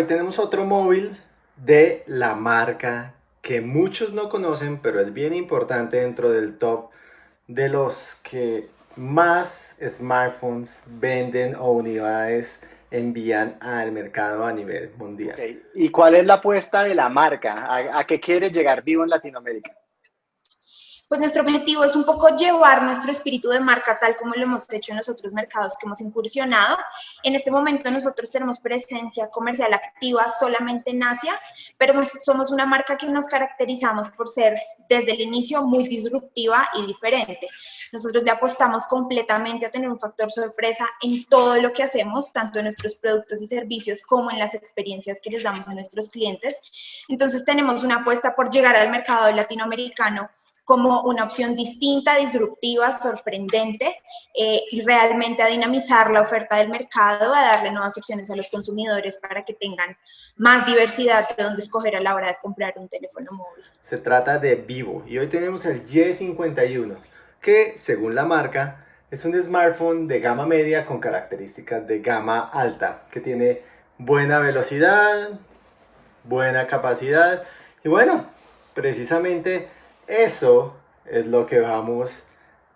hoy tenemos otro móvil de la marca que muchos no conocen, pero es bien importante dentro del top de los que más smartphones venden o unidades envían al mercado a nivel mundial. ¿Y cuál es la apuesta de la marca? ¿A, ¿A, qué quiere llegar vivo en Latinoamérica? Pues nuestro objetivo es un poco llevar nuestro espíritu de marca tal como lo hemos hecho en los otros mercados que hemos incursionado. En este momento nosotros tenemos presencia comercial activa solamente en Asia, pero somos una marca que nos caracterizamos por ser desde el inicio muy disruptiva y diferente. Nosotros le apostamos completamente a tener un factor sorpresa en todo lo que hacemos, tanto en nuestros productos y servicios como en las experiencias que les damos a nuestros clientes. Entonces tenemos una apuesta por llegar al mercado latinoamericano como una opción distinta, disruptiva, sorprendente eh, y realmente a dinamizar la oferta del mercado, a darle nuevas opciones a los consumidores para que tengan más diversidad de dónde escoger a la hora de comprar un teléfono móvil. Se trata de Vivo y hoy tenemos el Y51 que según la marca es un smartphone de gama media con características de gama alta que tiene buena velocidad, buena capacidad y bueno, precisamente eso es lo que vamos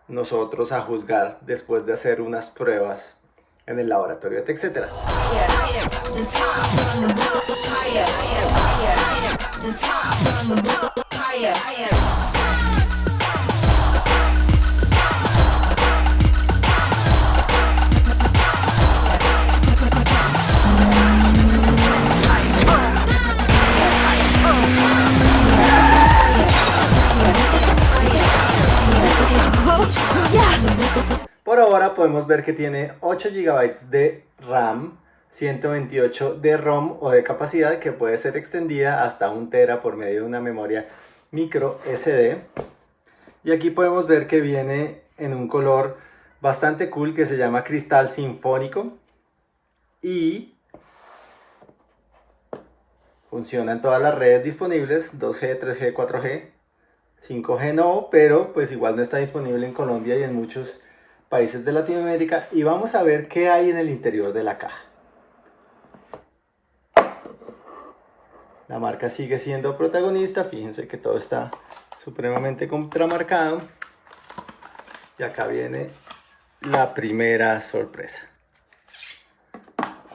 nosotros a juzgar después de hacer unas pruebas en el laboratorio de Por ahora podemos ver que tiene 8 GB de RAM, 128 de ROM o de capacidad que puede ser extendida hasta 1 tera por medio de una memoria micro SD. Y aquí podemos ver que viene en un color bastante cool que se llama cristal sinfónico y funciona en todas las redes disponibles, 2G, 3G, 4G, 5G no, pero pues igual no está disponible en Colombia y en muchos países de Latinoamérica y vamos a ver qué hay en el interior de la caja. La marca sigue siendo protagonista, fíjense que todo está supremamente contramarcado. Y acá viene la primera sorpresa.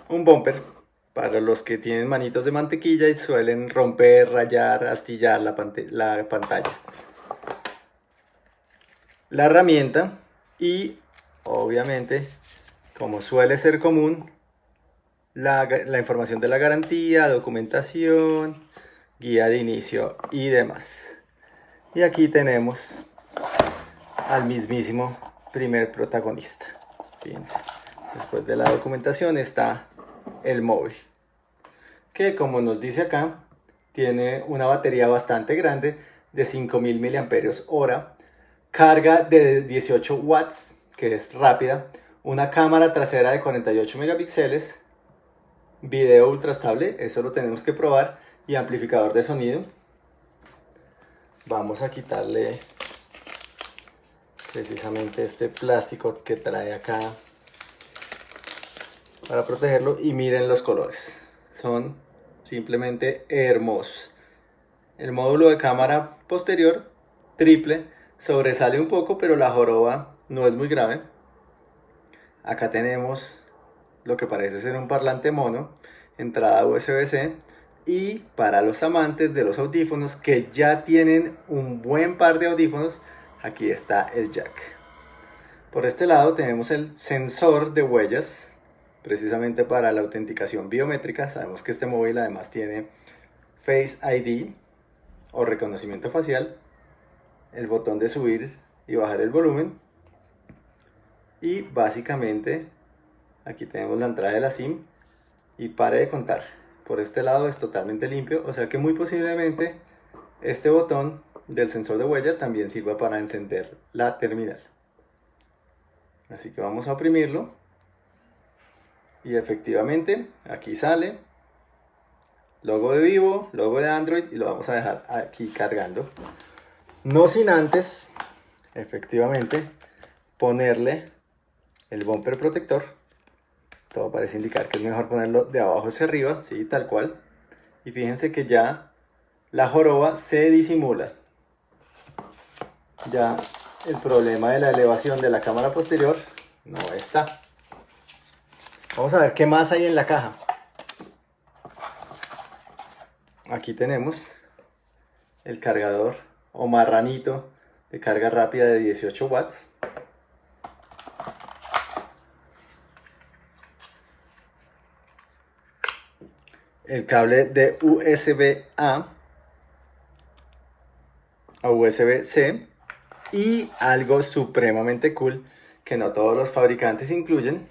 Un bumper para los que tienen manitos de mantequilla y suelen romper, rayar, astillar la, la pantalla. La herramienta y obviamente, como suele ser común, la, información de la garantía, documentación, guía de inicio y demás. Y aquí tenemos al mismísimo primer protagonista. Fíjense, después de la documentación está el móvil, que como nos dice acá, tiene una batería bastante grande de 5000 mAh, carga de 18 watts que es rápida, una cámara trasera de 48 megapíxeles, video ultra estable, eso lo tenemos que probar, y amplificador de sonido. Vamos a quitarle precisamente este plástico que trae acá para protegerlo y miren los colores, son simplemente hermosos. El módulo de cámara posterior triple sobresale un poco pero la joroba no es muy grave. Acá tenemos lo que parece ser un parlante mono, entrada USB-C y para los amantes de los audífonos que ya tienen un buen par de audífonos, aquí está el jack. Por este lado tenemos el sensor de huellas, precisamente para la autenticación biométrica. Sabemos que este móvil además tiene Face ID o reconocimiento facial, el botón de subir y bajar el volumen y básicamente aquí tenemos la entrada de la SIM. Y pare de contar. Por este lado es totalmente limpio. O sea que muy posiblemente este botón del sensor de huella también sirva para encender la terminal. Así que vamos a oprimirlo. Y efectivamente aquí sale. Logo de Vivo, logo de Android. Y lo vamos a dejar aquí cargando. No sin antes efectivamente ponerle el bumper protector todo parece indicar que es mejor ponerlo de abajo hacia arriba, sí, tal cual. Y fíjense que ya la joroba se disimula. Ya el problema de la elevación de la cámara posterior no está. Vamos a ver qué más hay en la caja. Aquí tenemos el cargador o marranito de carga rápida de 18 watts. El cable de USB A a USB C y algo supremamente cool que no todos los fabricantes incluyen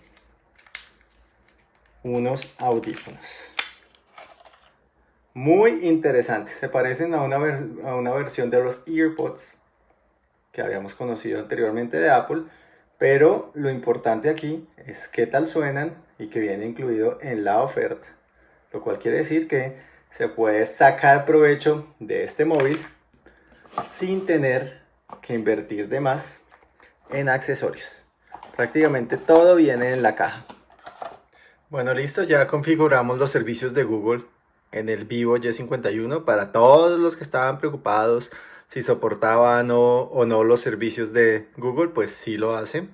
unos audífonos. Muy interesantes se parecen a una, a una versión de los EarPods que habíamos conocido anteriormente de Apple pero lo importante aquí es qué tal suenan y que viene incluido en la oferta lo cual quiere decir que se puede sacar provecho de este móvil sin tener que invertir de más en accesorios. Prácticamente todo viene en la caja. Bueno, listo, ya configuramos los servicios de Google en el Vivo Y51 para todos los que estaban preocupados si soportaban o, o no los servicios de Google, pues sí lo hace.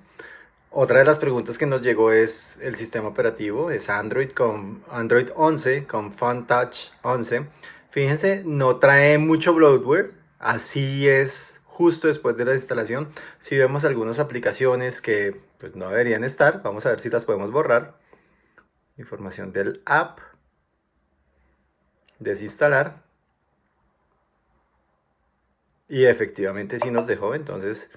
Otra de las preguntas que nos llegó es el sistema operativo, es Android con Android 11 con Fun Touch 11. Fíjense, no trae mucho bloatware, así es justo después de la instalación. Si vemos algunas aplicaciones que pues no deberían estar, vamos a ver si las podemos borrar. Información del app. Desinstalar. Y efectivamente sí nos dejó, entonces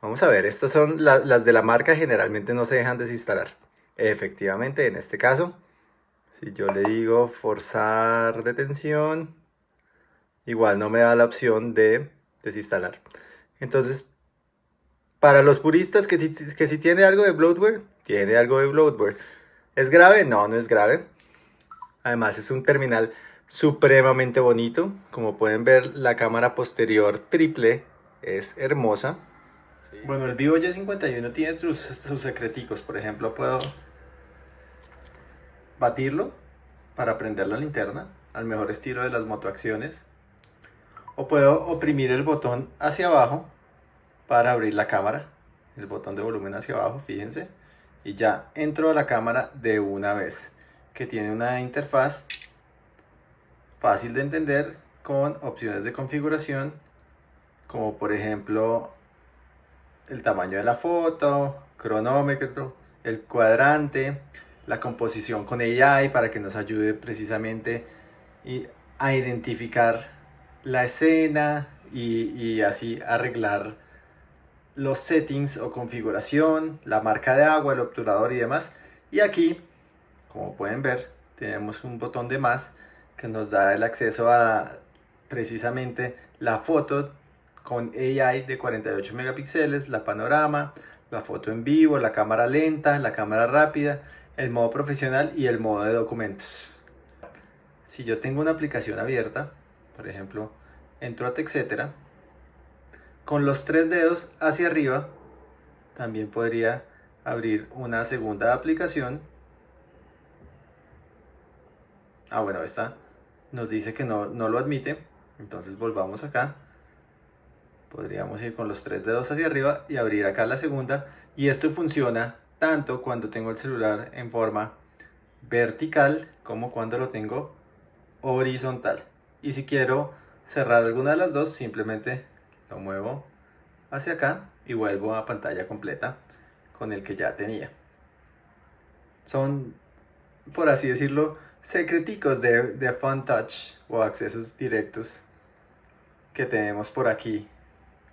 vamos a ver, estas son las de la marca, generalmente no se dejan desinstalar. Efectivamente, en este caso, si yo le digo forzar detención, igual no me da la opción de desinstalar. Entonces, para los puristas que si, que si tiene algo de bloatware, tiene algo de bloatware. ¿Es grave? No, no es grave. Además es un terminal supremamente bonito. Como pueden ver, la cámara posterior triple es hermosa. Bueno, el Vivo Y51 tiene sus, sus secreticos. Por ejemplo, puedo batirlo para prender la linterna al mejor estilo de las motoacciones. O puedo oprimir el botón hacia abajo para abrir la cámara el botón de volumen hacia abajo fíjense. Y ya entro a la cámara de una vez que tiene una interfaz fácil de entender con opciones de configuración como por ejemplo el tamaño de la foto, cronómetro, el cuadrante, la composición con AI para que nos ayude precisamente a identificar la escena y, así arreglar los settings o configuración, la marca de agua, el obturador y demás. Y aquí, como pueden ver, tenemos un botón de más que nos da el acceso a precisamente la foto con AI de 48 megapíxeles, la panorama, la foto en vivo, la cámara lenta, la cámara rápida, el modo profesional y el modo de documentos. Si yo tengo una aplicación abierta, por ejemplo, entro a etcétera, con los tres dedos hacia arriba, también podría abrir una segunda aplicación. Ah, bueno, esta nos dice que no, no lo admite, entonces volvamos acá. Podríamos ir con los tres dedos hacia arriba y abrir acá la segunda. Y esto funciona tanto cuando tengo el celular en forma vertical como cuando lo tengo horizontal. Y si quiero cerrar alguna de las dos, simplemente lo muevo hacia acá y vuelvo a pantalla completa con el que ya tenía. Son, por así decirlo, secreticos de, de Fun Touch o accesos directos que tenemos por aquí.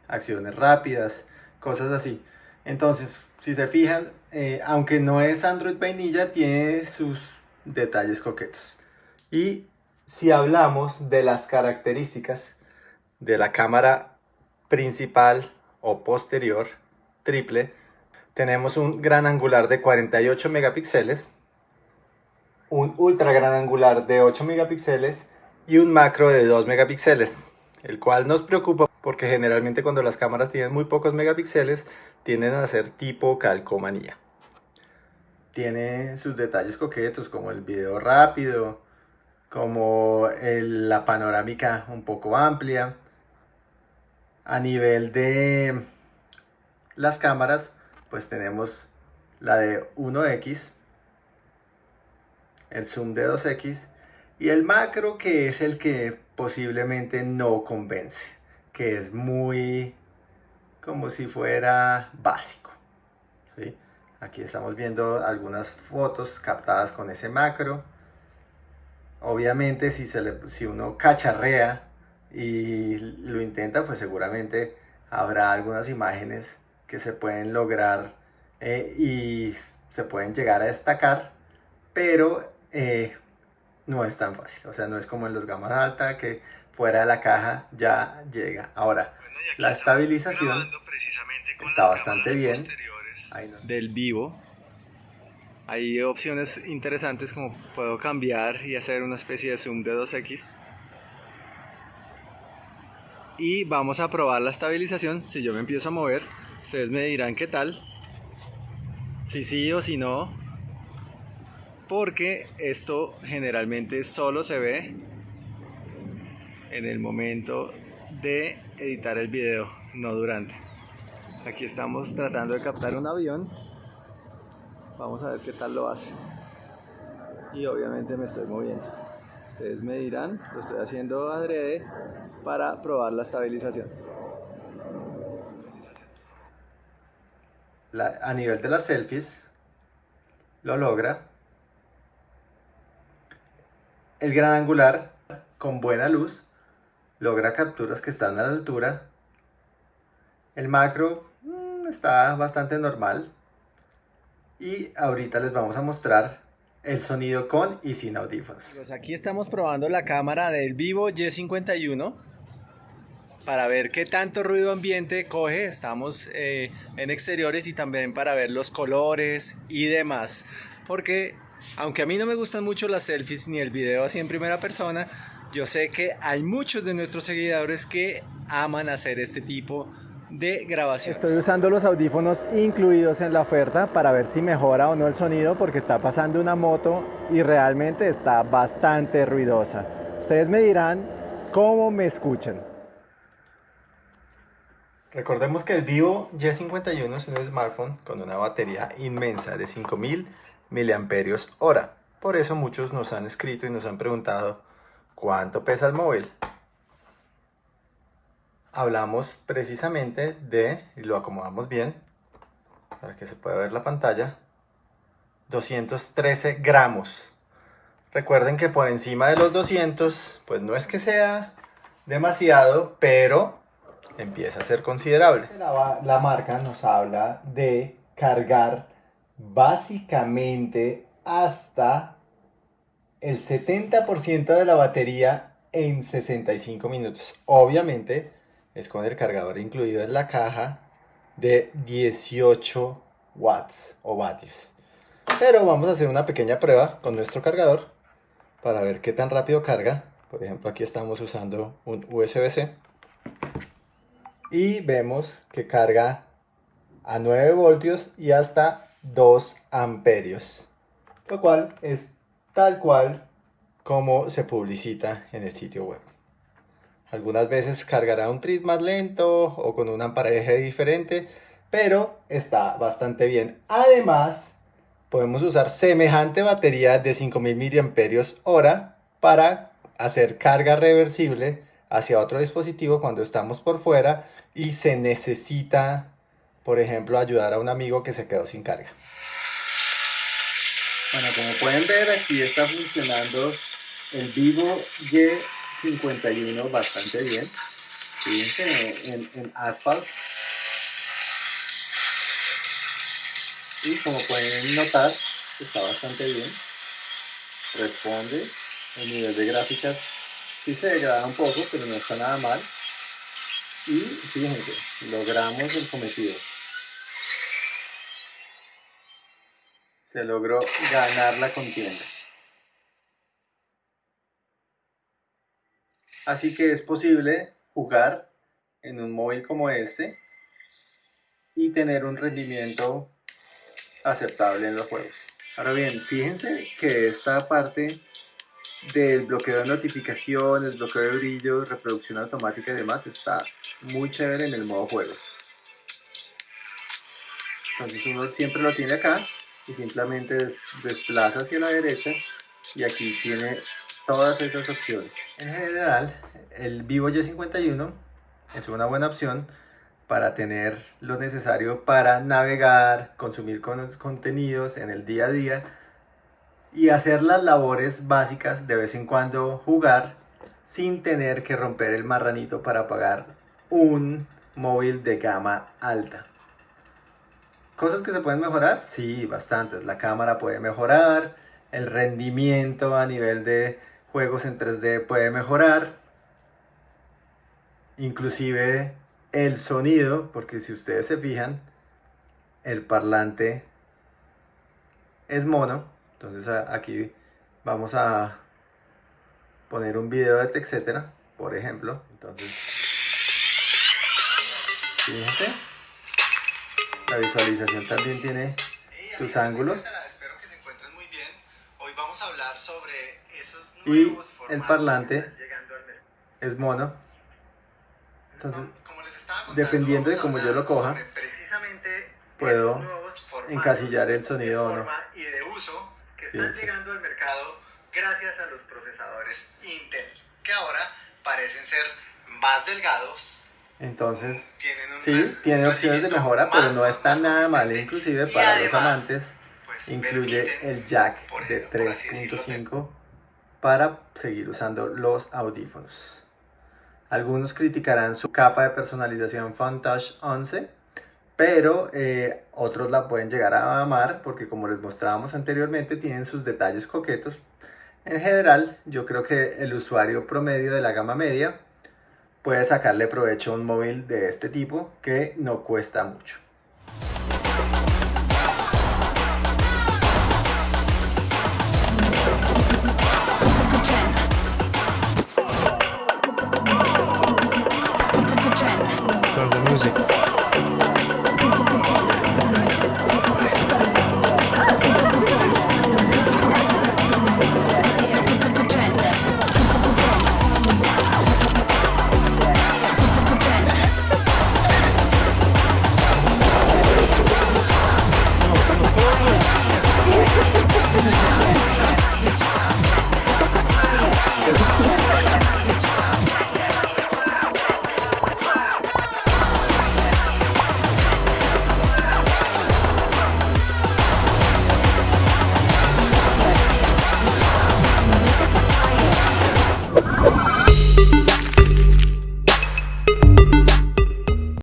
Acciones rápidas, cosas así. Entonces, si se fijan, eh, aunque no es Android vainilla, tiene sus detalles coquetos. Y si hablamos de las características de la cámara principal o posterior triple, tenemos un gran angular de 48 megapíxeles, un ultra gran angular de 8 megapíxeles y un macro de 2 megapíxeles, el cual nos preocupa porque generalmente cuando las cámaras tienen muy pocos megapíxeles tienden a ser tipo calcomanía. tiene sus detalles coquetos, como el video rápido, como la panorámica un poco amplia. A nivel de las cámaras, pues tenemos la de 1X, el zoom de 2X y el macro que es el que posiblemente no convence, que es muy como si fuera básico. ¿sí? Aquí estamos viendo algunas fotos captadas con ese macro. Obviamente si, se le, si uno cacharrea y lo intenta, pues seguramente habrá algunas imágenes que se pueden lograr eh, y se pueden llegar a destacar, pero eh, no es tan fácil. O sea, no es como en los gamas alta que fuera de la caja ya llega. Ahora, la estabilización está bastante bien del vivo. Hay opciones interesantes como puedo cambiar y hacer una especie de zoom de 2x. Y vamos a probar la estabilización. Si yo me empiezo a mover, ustedes me dirán qué tal. Si sí o si no. Porque esto generalmente solo se ve en el momento de editar el video, no durante. Aquí estamos tratando de captar un avión. Vamos a ver qué tal lo hace. Y obviamente me estoy moviendo. Ustedes me dirán, lo estoy haciendo adrede para probar la estabilización. a nivel de las selfies, lo logra. El gran angular, con buena luz, logra capturas que están a la altura. El macro mm, está bastante normal. Y ahorita les vamos a mostrar el sonido con y sin audífonos. Pues aquí estamos probando la cámara del Vivo Y51 para ver qué tanto ruido ambiente coge. Estamos eh, en exteriores y también para ver los colores y demás. Porque aunque a mí no me gustan mucho las selfies ni el video así en primera persona, yo sé que hay muchos de nuestros seguidores que aman hacer este tipo de grabación. Estoy usando los audífonos incluidos en la oferta para ver si mejora o no el sonido porque está pasando una moto y realmente está bastante ruidosa. Ustedes me dirán cómo me escuchan. Recordemos que el Vivo Y51 es un smartphone con una batería inmensa de 5000 mAh. Por eso muchos nos han escrito y nos han preguntado ¿Cuánto pesa el móvil? Hablamos precisamente de, y lo acomodamos bien, para que se pueda ver la pantalla, 213 gramos. Recuerden que por encima de los 200, pues no es que sea demasiado, pero empieza a ser considerable. La, la marca nos habla de cargar básicamente hasta el 70% de la batería en 65 minutos. Obviamente es con el cargador incluido en la caja de 18 watts o vatios. Pero vamos a hacer una pequeña prueba con nuestro cargador para ver qué tan rápido carga. Por ejemplo, aquí estamos usando un USB-C. Y vemos que carga a 9 voltios y hasta 2 amperios. Lo cual es tal cual como se publicita en el sitio web. Algunas veces cargará un tris más lento o con un amparaje diferente, pero está bastante bien. Además, podemos usar semejante batería de 5000 mAh para hacer carga reversible hacia otro dispositivo cuando estamos por fuera y se necesita, por ejemplo, ayudar a un amigo que se quedó sin carga. Bueno, como pueden ver, aquí está funcionando el Vivo Y51 bastante bien. Fíjense en, en Asphalt. Y como pueden notar, está bastante bien. Responde. El nivel de gráficas sí se degrada un poco, pero no está nada mal. Y fíjense, logramos el cometido. Se logró ganar la contienda. Así que es posible jugar en un móvil como este y tener un rendimiento aceptable en los juegos. Ahora bien, fíjense que esta parte del bloqueo de notificaciones, bloqueo de brillo, reproducción automática y demás está muy chévere en el modo juego. Entonces uno siempre lo tiene acá y simplemente desplaza hacia la derecha y aquí tiene todas esas opciones. En general, el Vivo Y51 es una buena opción para tener lo necesario para navegar, consumir contenidos en el día a día y hacer las labores básicas, de vez en cuando jugar sin tener que romper el marranito para pagar un móvil de gama alta. ¿Cosas que se pueden mejorar? Sí, bastantes. La cámara puede mejorar, el rendimiento a nivel de juegos en 3D puede mejorar, inclusive el sonido, porque si ustedes se fijan, el parlante es mono, entonces aquí vamos a poner un video de etcétera, por ejemplo, entonces fíjense, la visualización también tiene sus ángulos. Espero que se encuentren muy bien. Hoy vamos a hablar sobre esos y el parlante es mono. Entonces, dependiendo de cómo yo lo coja, puedo encasillar el sonido o no. Y de uso que están llegando al mercado gracias a los procesadores Intel, que ahora parecen ser más delgados. Entonces, sí, tiene opciones de mejora, pero no está nada mal, inclusive para los amantes, pues, incluye el jack de 3.5 para seguir usando los audífonos. Algunos criticarán su capa de personalización Touch 11, pero eh, otros la pueden llegar a amar porque como les mostrábamos anteriormente tienen sus detalles coquetos. En general, yo creo que el usuario promedio de la gama media puede sacarle provecho a un móvil de este tipo que no cuesta mucho. music.